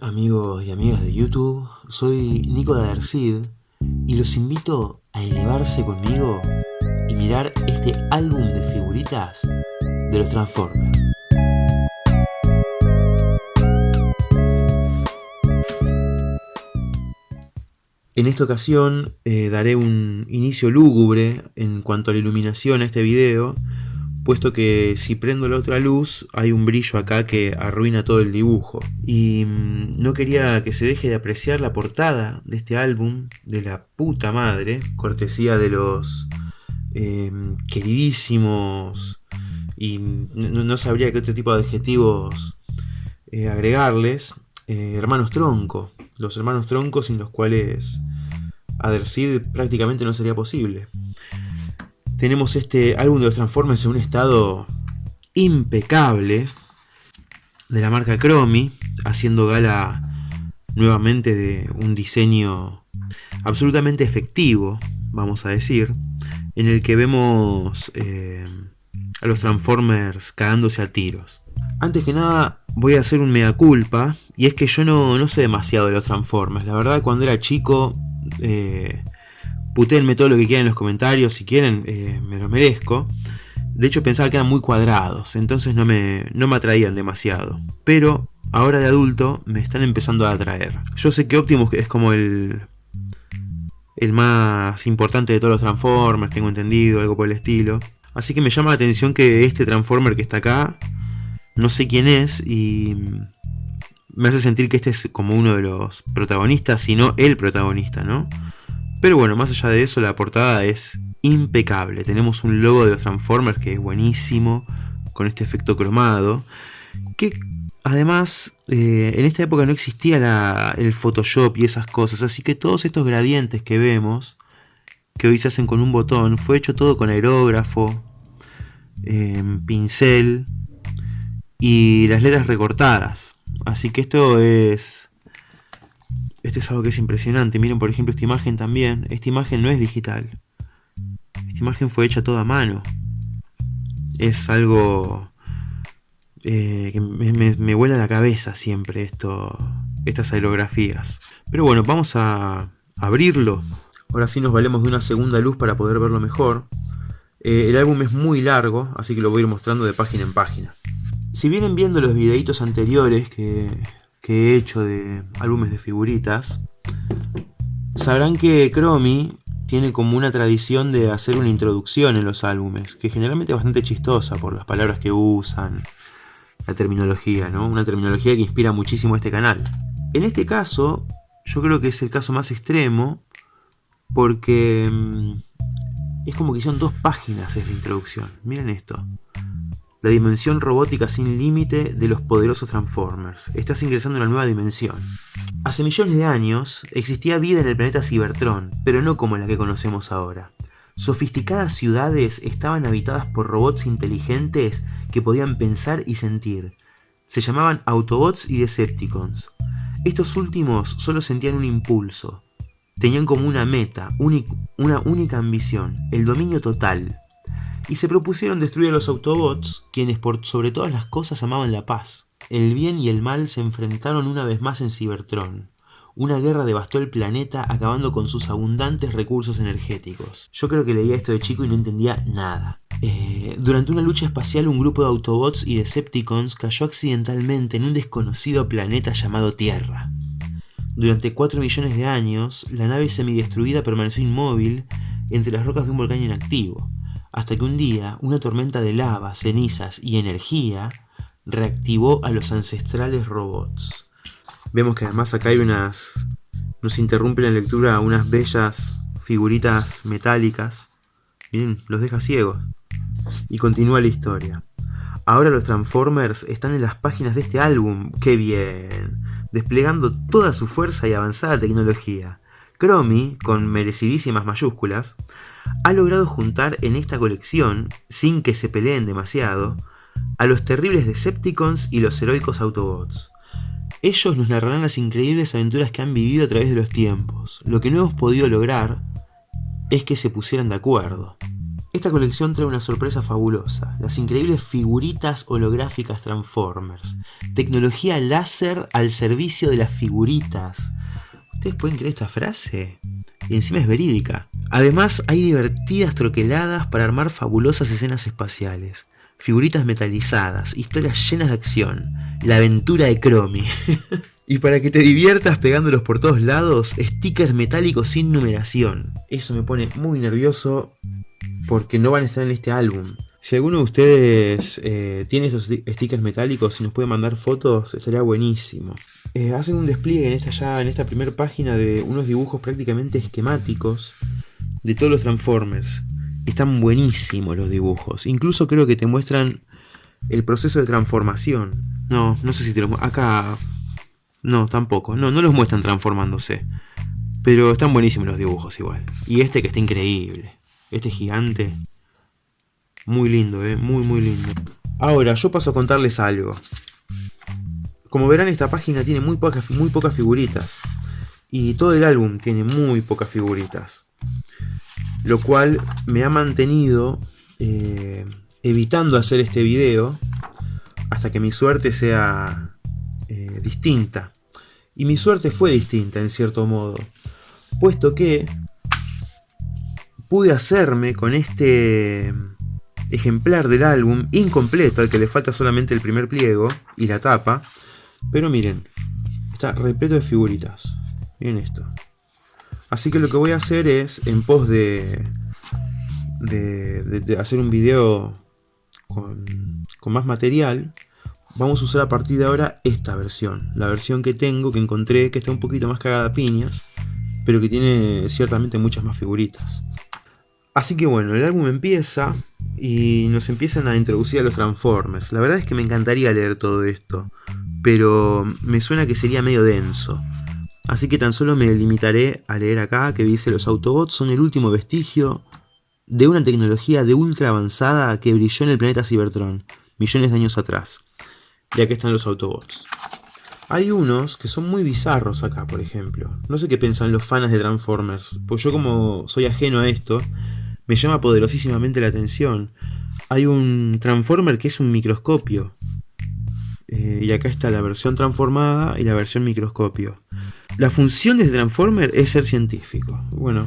amigos y amigas de YouTube? Soy Nico de Adercid y los invito a elevarse conmigo y mirar este álbum de figuritas de los Transformers. En esta ocasión eh, daré un inicio lúgubre en cuanto a la iluminación a este video puesto que si prendo la otra luz hay un brillo acá que arruina todo el dibujo. Y mm, no quería que se deje de apreciar la portada de este álbum de la puta madre, cortesía de los em, queridísimos y no, sabría qué otro tipo de adjetivos eh, agregarles, eh, hermanos tronco, los hermanos troncos sin los cuales Adercid prácticamente no sería posible tenemos este álbum de los Transformers en un estado impecable de la marca Chromie, haciendo gala nuevamente de un diseño absolutamente efectivo, vamos a decir, en el que vemos eh, a los Transformers cagándose a tiros. Antes que nada voy a hacer un mea culpa, y es que yo no, no sé demasiado de los Transformers, la verdad cuando era chico... Eh, Putenme todo lo que quieran en los comentarios, si quieren, eh, me lo merezco. De hecho pensaba que eran muy cuadrados, entonces no me, no me atraían demasiado. Pero ahora de adulto me están empezando a atraer. Yo sé que Optimus es como el, el más importante de todos los Transformers, tengo entendido, algo por el estilo. Así que me llama la atención que este Transformer que está acá, no sé quién es y me hace sentir que este es como uno de los protagonistas, si no el protagonista, ¿no? Pero bueno, más allá de eso, la portada es impecable. Tenemos un logo de los Transformers que es buenísimo, con este efecto cromado. Que además, eh, en esta época no existía el Photoshop y esas cosas, así que todos estos gradientes que vemos, que hoy se hacen con un botón, fue hecho todo con aerógrafo, em, pincel y las letras recortadas. Así que esto es esto es algo que es impresionante. Miren, por ejemplo, esta imagen también. Esta imagen no es digital. Esta imagen fue hecha toda a mano. Es algo eh, que me, me, vuela la cabeza siempre estas aerografías. Pero bueno, vamos a abrirlo. Ahora sí nos valemos de una segunda luz para poder verlo mejor. Eh, el álbum es muy largo, así que lo voy a ir mostrando de página en página. Si vienen viendo los videitos anteriores que que he hecho de álbumes de figuritas, sabrán que Chromie tiene como una tradición de hacer una introducción en los álbumes, que generalmente es bastante chistosa por las palabras que usan, la terminología, ¿no? Una terminología que inspira muchísimo a este canal. En este caso, yo creo que es el caso más extremo, porque mm, es como que son dos páginas es la introducción. Miren esto la dimensión robótica sin límite de los poderosos Transformers. Estás ingresando en una nueva dimensión. Hace millones de años existía vida en el planeta Cybertron, pero no como la que conocemos ahora. Sofisticadas ciudades estaban habitadas por robots inteligentes que podían pensar y sentir. Se llamaban Autobots y Decepticons. Estos últimos solo sentían un impulso. Tenían como una meta, una única ambición, el dominio total, y se propusieron destruir a los Autobots, quienes por sobre todas las cosas amaban la paz. El bien y el mal se enfrentaron una vez más en Cybertron. Una guerra devastó el planeta acabando con sus abundantes recursos energéticos. Yo creo que leía esto de chico y no entendía nada. Eh, durante una lucha espacial un grupo de Autobots y Decepticons cayó accidentalmente en un desconocido planeta llamado Tierra. Durante 4 millones de años, la nave semidestruida permaneció inmóvil entre las rocas de un volcán inactivo hasta que un día una tormenta de lava, cenizas y energía reactivó a los ancestrales robots. Vemos que además acá hay unas... nos interrumpe la lectura unas bellas figuritas metálicas. Miren, los deja ciegos. Y continúa la historia. Ahora los Transformers están en las páginas de este álbum. ¡Qué bien! Desplegando toda su fuerza y avanzada tecnología. Chromie, con merecidísimas mayúsculas, ha logrado juntar en esta colección, sin que se peleen demasiado, a los terribles Decepticons y los heroicos Autobots. Ellos nos narrarán las increíbles aventuras que han vivido a través de los tiempos. Lo que no hemos podido lograr es que se pusieran de acuerdo. Esta colección trae una sorpresa fabulosa, las increíbles figuritas holográficas Transformers. Tecnología láser al servicio de las figuritas. ¿Ustedes pueden creer esta frase? Y encima es verídica. Además hay divertidas troqueladas para armar fabulosas escenas espaciales. Figuritas metalizadas, historias llenas de acción. La aventura de Chromie. y para que te diviertas pegándolos por todos lados, stickers metálicos sin numeración. Eso me pone muy nervioso porque no van a estar en este álbum. Si alguno de ustedes eh, tiene esos stickers metálicos y nos puede mandar fotos, estaría buenísimo. Eh, hacen un despliegue en esta en esta primera página de unos dibujos prácticamente esquemáticos de todos los Transformers. Están buenísimos los dibujos. Incluso creo que te muestran el proceso de transformación. No, no sé si te lo Acá... No, tampoco. No, no los muestran transformándose. Pero están buenísimos los dibujos igual. Y este que está increíble. Este gigante. Muy lindo, eh. Muy, muy lindo. Ahora, yo paso a contarles algo. Como verán, esta página tiene muy pocas, muy pocas figuritas. Y todo el álbum tiene muy pocas figuritas. Lo cual me ha mantenido eh, evitando hacer este video hasta que mi suerte sea eh, distinta. Y mi suerte fue distinta en cierto modo. Puesto que pude hacerme con este ejemplar del álbum incompleto, al que le falta solamente el primer pliego y la tapa. Pero miren, está repleto de figuritas. Miren esto. Así que lo que voy a hacer es, en pos de, hacer un video con, con más material, vamos a usar a partir de ahora esta versión. La versión que tengo, que encontré, que está un poquito más cagada a piñas, pero que tiene ciertamente muchas más figuritas. Así que bueno, el álbum empieza y nos empiezan a introducir a los Transformers. La verdad es que me encantaría leer todo esto, pero me suena que sería medio denso. Así que tan solo me limitaré a leer acá que dice los Autobots son el último vestigio de una tecnología de ultra avanzada que brilló en el planeta Cybertron, millones de años atrás. Y acá están los Autobots. Hay unos que son muy bizarros acá, por ejemplo. No sé qué piensan los fans de Transformers, pues yo como soy ajeno a esto, me llama poderosísimamente la atención. Hay un Transformer que es un microscopio. Eh, y acá está la versión transformada y la versión microscopio. La función de Transformer es ser científico. Bueno,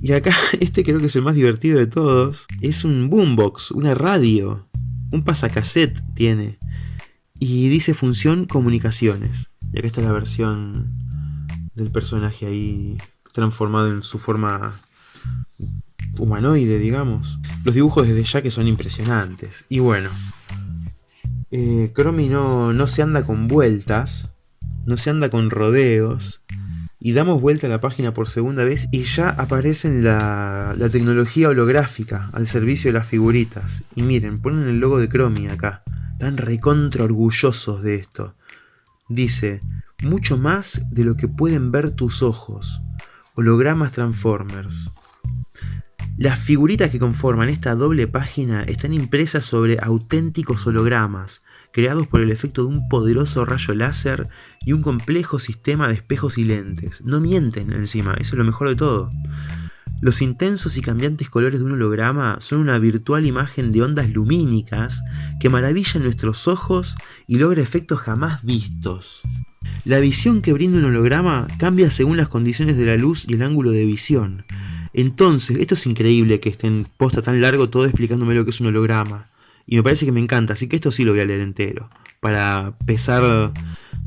y acá este creo que es el más divertido de todos. Es un boombox, una radio. Un pasacassette tiene. Y dice función comunicaciones. Y acá está la versión del personaje ahí transformado en su forma humanoide, digamos. Los dibujos desde ya que son impresionantes. Y bueno, eh, no, no se anda con vueltas, no se anda con rodeos. Y damos vuelta a la página por segunda vez y ya aparece la, la tecnología holográfica al servicio de las figuritas. Y miren, ponen el logo de Chromie acá. Están recontra orgullosos de esto. Dice, mucho más de lo que pueden ver tus ojos. Hologramas Transformers. Las figuritas que conforman esta doble página están impresas sobre auténticos hologramas, creados por el efecto de un poderoso rayo láser y un complejo sistema de espejos y lentes. No mienten encima, eso es lo mejor de todo. Los intensos y cambiantes colores de un holograma son una virtual imagen de ondas lumínicas que maravillan nuestros ojos y logra efectos jamás vistos. La visión que brinda un holograma cambia según las condiciones de la luz y el ángulo de visión, entonces, esto es increíble que estén posta tan largo todo explicándome lo que es un holograma. Y me parece que me encanta, así que esto sí lo voy a leer entero. Para pesar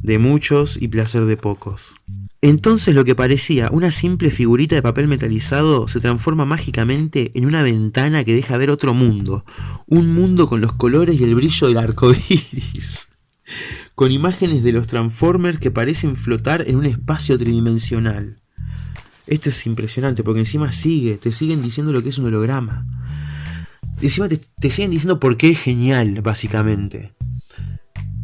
de muchos y placer de pocos. Entonces lo que parecía una simple figurita de papel metalizado se transforma mágicamente en una ventana que deja ver otro mundo. Un mundo con los colores y el brillo del arco iris. Con imágenes de los Transformers que parecen flotar en un espacio tridimensional. Esto es impresionante porque encima sigue, te siguen diciendo lo que es un holograma. Encima te, te siguen diciendo por qué es genial, básicamente.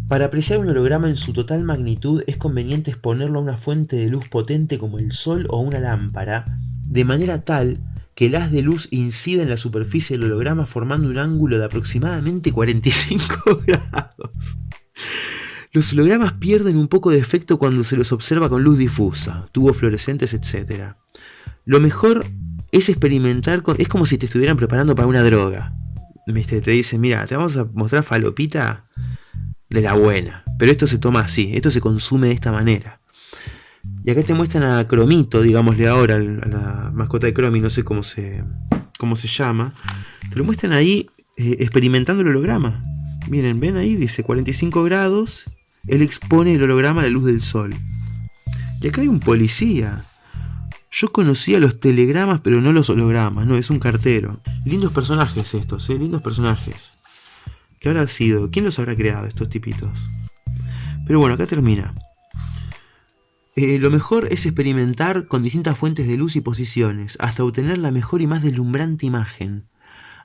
Para apreciar un holograma en su total magnitud es conveniente exponerlo a una fuente de luz potente como el sol o una lámpara, de manera tal que el haz de luz incida en la superficie del holograma formando un ángulo de aproximadamente 45 grados. Los hologramas pierden un poco de efecto cuando se los observa con luz difusa, tubos fluorescentes, etc. Lo mejor es experimentar con... Es como si te estuvieran preparando para una droga. Te dicen, mira, te vamos a mostrar falopita de la buena. Pero esto se toma así, esto se consume de esta manera. Y acá te muestran a Cromito, digámosle ahora, a la mascota de Cromi, no sé cómo se, cómo se llama. Te lo muestran ahí eh, experimentando el holograma. Miren, ven ahí, dice 45 grados. Él expone el holograma a la luz del sol. Y acá hay un policía. Yo conocía los telegramas, pero no los hologramas, no, es un cartero. Lindos personajes estos, ¿eh? Lindos personajes. ¿Qué habrá sido? ¿Quién los habrá creado estos tipitos? Pero bueno, acá termina. Eh, lo mejor es experimentar con distintas fuentes de luz y posiciones, hasta obtener la mejor y más deslumbrante imagen.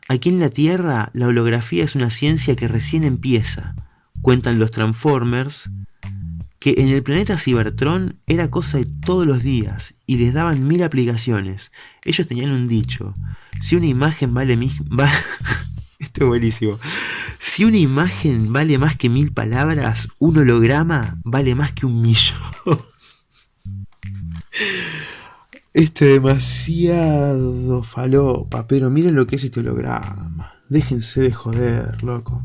Aquí en la Tierra, la holografía es una ciencia que recién empieza. Cuentan los Transformers que en el planeta Cybertron era cosa de todos los días y les daban mil aplicaciones. Ellos tenían un dicho, si una imagen vale mil... Esto es buenísimo. Si una imagen vale más que mil palabras, un holograma vale más que un millón. Este demasiado falopa, pero miren lo que es este holograma. Déjense de joder, loco.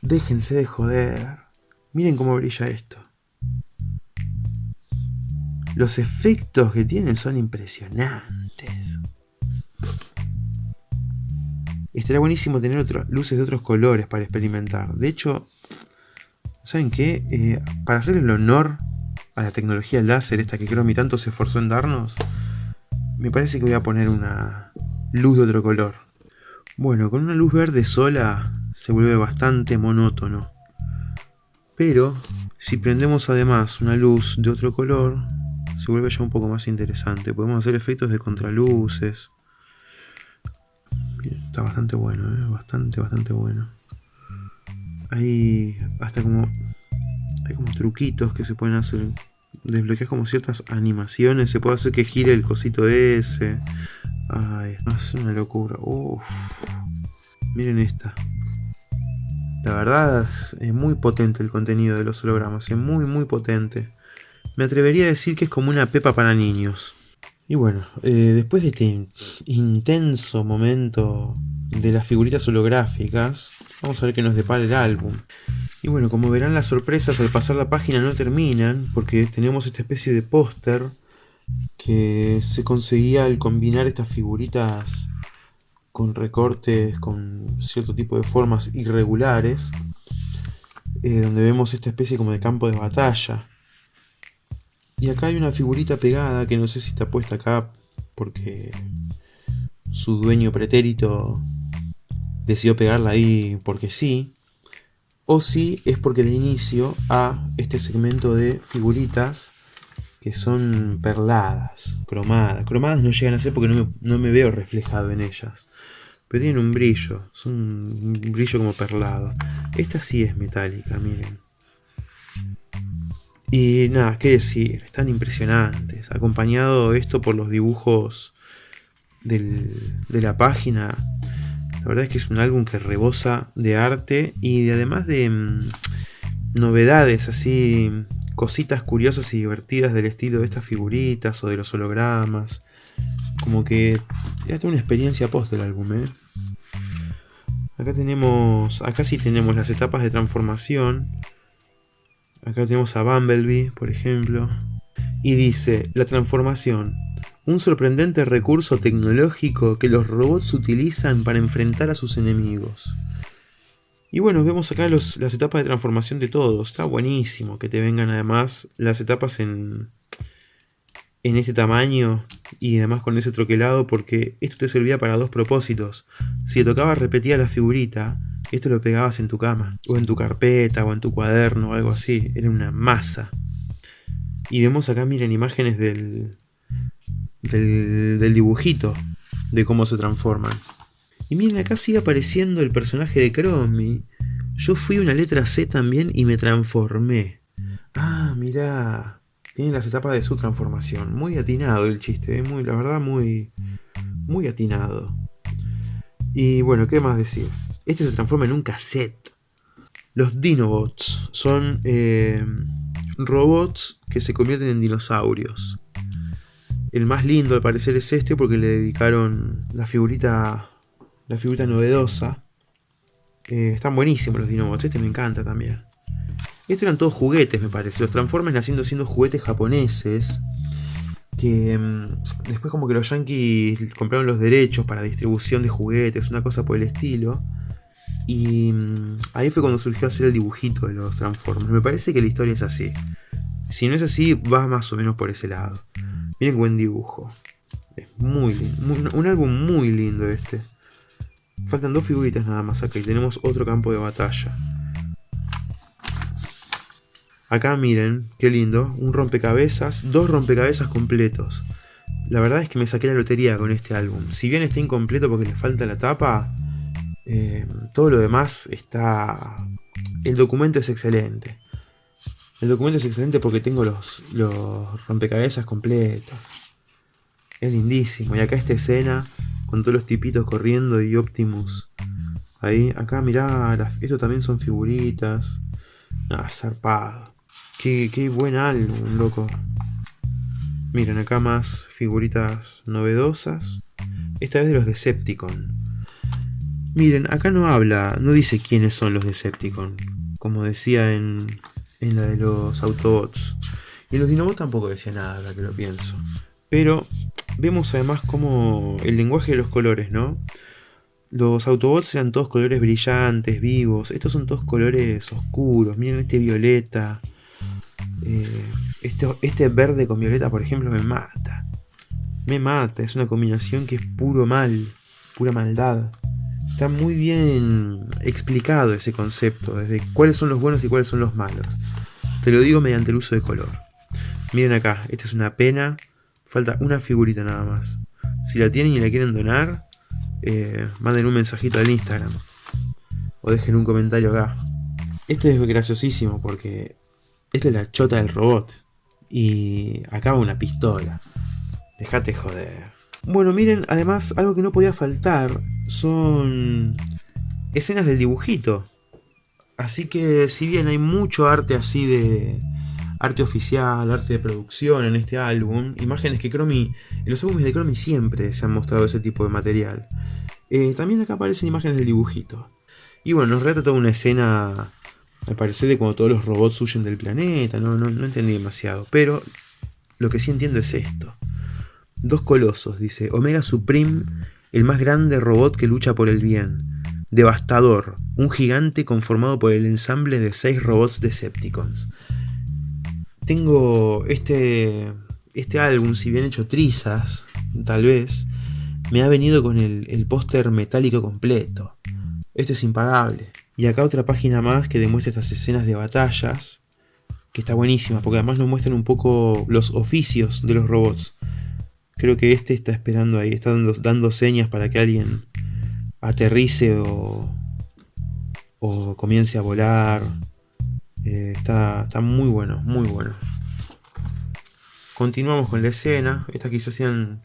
Déjense de joder. Miren cómo brilla esto. Los efectos que tienen son impresionantes. Estaría buenísimo tener luces de otros colores para experimentar. De hecho, ¿saben qué? Eh, para hacer el honor a la tecnología láser, esta que Chromie tanto se esforzó en darnos, me parece que voy a poner una luz de otro color. Bueno, con una luz verde sola se vuelve bastante monótono. Pero, si prendemos además una luz de otro color, se vuelve ya un poco más interesante. Podemos hacer efectos de contraluces. está bastante bueno, ¿eh? bastante, bastante bueno. Hay hasta como... Hay como truquitos que se pueden hacer. Desbloquear como ciertas animaciones. Se puede hacer que gire el cosito ese. Ay, es una locura. Miren esta. La verdad es muy potente el contenido de los hologramas. Es muy, muy potente. Me atrevería a decir que es como una pepa para niños. Y bueno, eh, después de este intenso momento de las figuritas holográficas, vamos a ver qué nos depara el álbum. Y bueno, como verán las sorpresas al pasar la página no terminan, porque tenemos esta especie de póster que se conseguía al combinar estas figuritas con recortes con cierto tipo de formas irregulares, eh, donde vemos esta especie como de campo de batalla. Y acá hay una figurita pegada que no sé si está puesta acá porque su dueño pretérito decidió pegarla ahí porque sí. O si es porque de inicio a este segmento de figuritas que son perladas, cromadas. Cromadas no llegan a ser porque no me, no me veo reflejado en ellas. Pero tienen un brillo, son un brillo como perlado. Esta sí es metálica, miren. Y nada, qué decir, están impresionantes. Acompañado esto por los dibujos de la página. La verdad es que es un álbum que rebosa de arte y además de mm, novedades, así, cositas curiosas y divertidas del estilo de estas figuritas o de los hologramas. Como que ya tengo una experiencia post del álbum, ¿eh? Acá tenemos, acá sí tenemos las etapas de transformación Acá tenemos a Bumblebee, por ejemplo. Y dice, la transformación. Un sorprendente recurso tecnológico que los robots utilizan para enfrentar a sus enemigos. Y bueno, vemos acá las etapas de transformación de todos. Está buenísimo que te vengan además las etapas en, en ese tamaño y además con ese troquelado porque esto te servía para dos propósitos. Si te tocaba repetir la figurita, esto lo pegabas en tu cama, o en tu carpeta, o en tu cuaderno, o algo así. Era una masa. Y vemos acá, miren, imágenes del, del, dibujito, de cómo se transforman. Y miren, acá sigue apareciendo el personaje de Chromie. Yo fui una letra C también y me transformé. Ah, mirá. Tiene las etapas de su transformación. Muy atinado el chiste, ¿eh? muy, la verdad muy, muy atinado. Y bueno, ¿qué más decir? Este se transforma en un cassette. Los Dinobots son eh, robots que se convierten en dinosaurios. El más lindo al parecer es este porque le dedicaron la figurita, la figurita novedosa. Eh, están buenísimos los Dinobots, este me encanta también. Estos eran todos juguetes, me parece. Los Transformers naciendo siendo juguetes japoneses. Que mm, después como que los yankees compraron los derechos para distribución de juguetes, una cosa por el estilo. Y mm, ahí fue cuando surgió hacer el dibujito de los Transformers. Me parece que la historia es así. Si no es así, va más o menos por ese lado. Miren buen dibujo. Es muy lindo. un álbum muy lindo este. Faltan dos figuritas nada más acá y tenemos otro campo de batalla. Acá miren, qué lindo. Un rompecabezas, dos rompecabezas completos. La verdad es que me saqué la lotería con este álbum. Si bien está incompleto porque le falta la tapa, eh, todo lo demás está... El documento es excelente. El documento es excelente porque tengo los, rompecabezas completos. Es lindísimo. Y acá esta escena con todos los tipitos corriendo y Optimus. Ahí, acá mirá, esto también son figuritas. Ah, zarpado. Qué, qué buen álbum, loco. Miren, acá más figuritas novedosas. Esta vez de los Decepticon. Miren, acá no habla, no dice quiénes son los Decepticon. Como decía en, en la de los Autobots. Y los Dinobots tampoco decía nada, la que lo pienso. Pero vemos además como el lenguaje de los colores, ¿no? Los Autobots eran todos colores brillantes, vivos. Estos son todos colores oscuros. Miren este violeta. Este, este verde con violeta, por ejemplo, me mata. Me mata. Es una combinación que es puro mal. Pura maldad. Está muy bien explicado ese concepto, desde cuáles son los buenos y cuáles son los malos. Te lo digo mediante el uso de color. Miren acá, esta es una pena, falta una figurita nada más. Si la tienen y la quieren donar, eh, manden un mensajito al Instagram. O dejen un comentario acá. Este es graciosísimo porque esta es la chota del robot. Y acá va una pistola. Dejate joder. Bueno, miren, además, algo que no podía faltar son escenas del dibujito. Así que si bien hay mucho arte así de arte oficial, arte de producción en este álbum, imágenes que Chromie, en los álbumes de Chromie siempre se han mostrado ese tipo de material. Eh, también acá aparecen imágenes del dibujito. Y bueno, nos retrata una escena, al parecer, de cuando todos los robots huyen del planeta, no, no, no entendí demasiado. Pero lo que sí entiendo es esto. Dos colosos, dice. Omega Supreme, el más grande robot que lucha por el bien. Devastador, un gigante conformado por el ensamble de seis robots Decepticons. Tengo este, este álbum, si bien hecho trizas, tal vez, me ha venido con el, el póster metálico completo. Esto es impagable. Y acá otra página más que demuestra estas escenas de batallas, que está buenísima, porque además nos muestran un poco los oficios de los robots. Creo que este está esperando ahí, está dando, señas para que alguien aterrice o, comience a volar. Eh, está, está muy bueno, muy bueno. Continuamos con la escena. Estas quizás sean,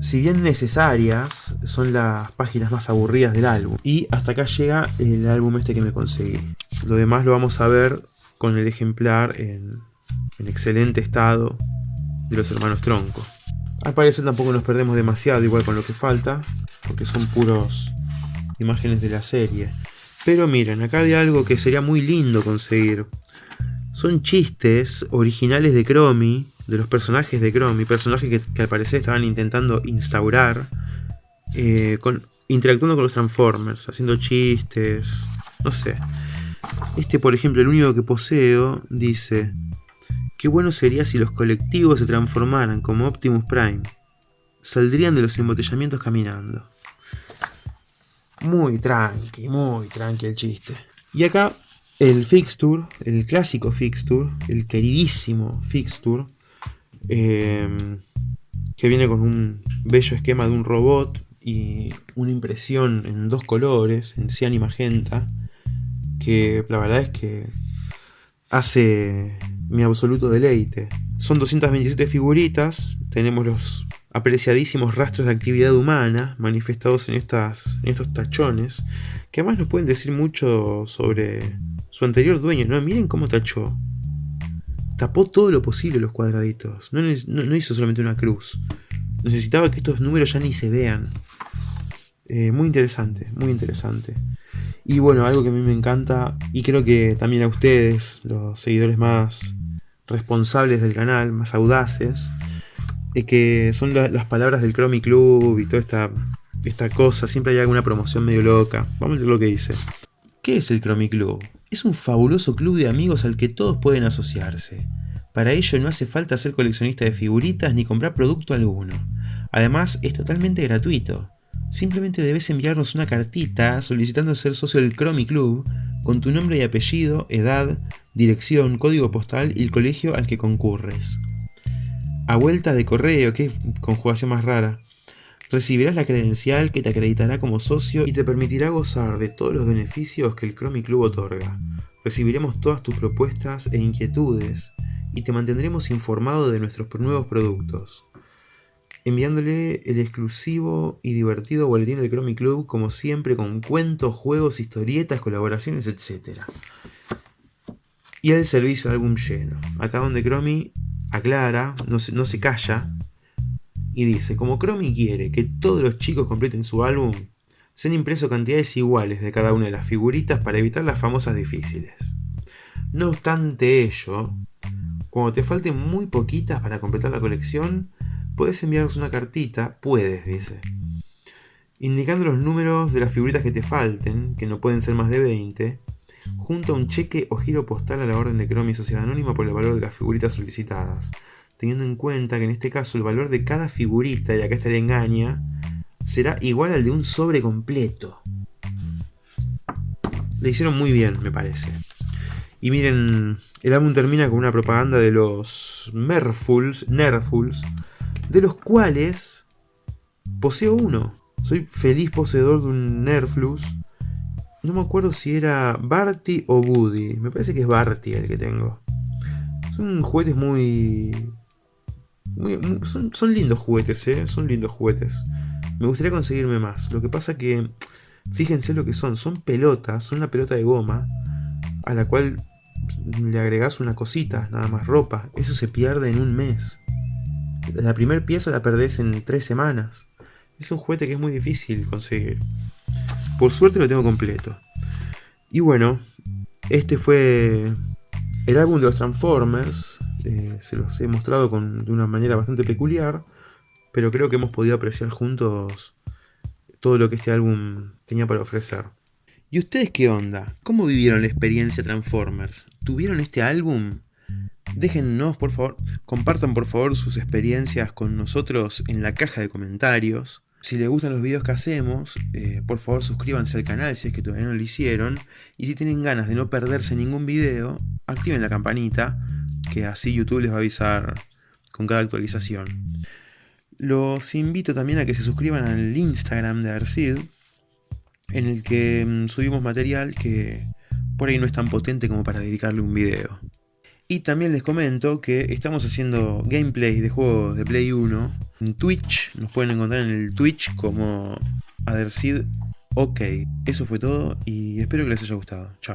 si bien necesarias, son las páginas más aburridas del álbum. Y hasta acá llega el álbum este que me conseguí. Lo demás lo vamos a ver con el ejemplar en excelente estado de los hermanos Tronco. Al parecer tampoco nos perdemos demasiado igual con lo que falta, porque son puros imágenes de la serie. Pero miren, acá hay algo que sería muy lindo conseguir. Son chistes originales de Chromie, de los personajes de Chromie, personajes que, al parecer estaban intentando instaurar, eh, con, interactuando con los Transformers, haciendo chistes, no sé. Este, por ejemplo, el único que poseo, dice... Qué bueno sería si los colectivos se transformaran como Optimus Prime. Saldrían de los embotellamientos caminando. Muy tranqui, muy tranqui el chiste. Y acá el Fixture, el clásico Fixture, el queridísimo Fixture, em, que viene con un bello esquema de un robot y una impresión en dos colores, en cian y magenta, que la verdad es que hace mi absoluto deleite. Son 227 figuritas, tenemos los apreciadísimos rastros de actividad humana manifestados en, estas, en estos tachones, que además nos pueden decir mucho sobre su anterior dueño, ¿no? Miren cómo tachó. tapó todo lo posible los cuadraditos. No, hizo solamente una cruz. Necesitaba que estos números ya ni se vean. Eh, muy interesante, muy interesante. Y bueno, algo que a mí me encanta, y creo que también a ustedes, los seguidores más responsables del canal, más audaces, es que son las palabras del Chromie Club y toda esta, esta cosa. Siempre hay alguna promoción medio loca. Vamos a ver lo que dice. ¿Qué es el Chromie Club? Es un fabuloso club de amigos al que todos pueden asociarse. Para ello no hace falta ser coleccionista de figuritas ni comprar producto alguno. Además es totalmente gratuito. Simplemente debes enviarnos una cartita solicitando ser socio del Chromie Club con tu nombre y apellido, edad, dirección, código postal y el colegio al que concurres. A vuelta de correo, qué conjugación más rara, recibirás la credencial que te acreditará como socio y te permitirá gozar de todos los beneficios que el Chromie Club otorga. Recibiremos todas tus propuestas e inquietudes y te mantendremos informado de nuestros nuevos productos enviándole el exclusivo y divertido boletín del Chromie Club, como siempre, con cuentos, juegos, historietas, colaboraciones, etc. Y el servicio de álbum lleno. Acá donde Chromie aclara, no se, no se calla, y dice, como Chromie quiere que todos los chicos completen su álbum, se han impreso cantidades iguales de cada una de las figuritas para evitar las famosas difíciles. No obstante ello, cuando te falten muy poquitas para completar la colección, puedes enviarnos una cartita, puedes, dice, indicando los números de las figuritas que te falten, que no pueden ser más de 20, junto a un cheque o giro postal a la orden de Chromie Sociedad Anónima por el valor de las figuritas solicitadas, teniendo en cuenta que en este caso el valor de cada figurita, y acá estaría engaña, será igual al de un sobre completo. Le hicieron muy bien, me parece. Y miren, el álbum termina con una propaganda de los Merfuls, Nerfuls, de los cuales poseo uno. Soy feliz poseedor de un Nerflux. No me acuerdo si era Barty o Woody. Me parece que es Barty el que tengo. Son juguetes muy... son, son, lindos juguetes, ¿eh? Son lindos juguetes. Me gustaría conseguirme más. Lo que pasa que... Fíjense lo que son. Son pelotas. Son una pelota de goma. A la cual le agregas una cosita. Nada más ropa. Eso se pierde en un mes. La primera pieza la perdés en tres semanas. Es un juguete que es muy difícil conseguir. Por suerte lo tengo completo. Y bueno, este fue el álbum de los Transformers. Eh, se los he mostrado de una manera bastante peculiar. Pero creo que hemos podido apreciar juntos todo lo que este álbum tenía para ofrecer. ¿Y ustedes qué onda? ¿Cómo vivieron la experiencia Transformers? ¿Tuvieron este álbum? Déjennos, por favor, compartan por favor sus experiencias con nosotros en la caja de comentarios. Si les gustan los videos que hacemos, eh, por favor suscríbanse al canal si es que todavía no lo hicieron. Y si tienen ganas de no perderse ningún video, activen la campanita, que así YouTube les va a avisar con cada actualización. Los invito también a que se suscriban al Instagram de Arcid, en el que mm, subimos material que por ahí no es tan potente como para dedicarle un video. Y también les comento que estamos haciendo gameplay de juegos de Play 1 en Twitch. Nos pueden encontrar en el Twitch como Adersid OK. Eso fue todo y espero que les haya gustado. Chao.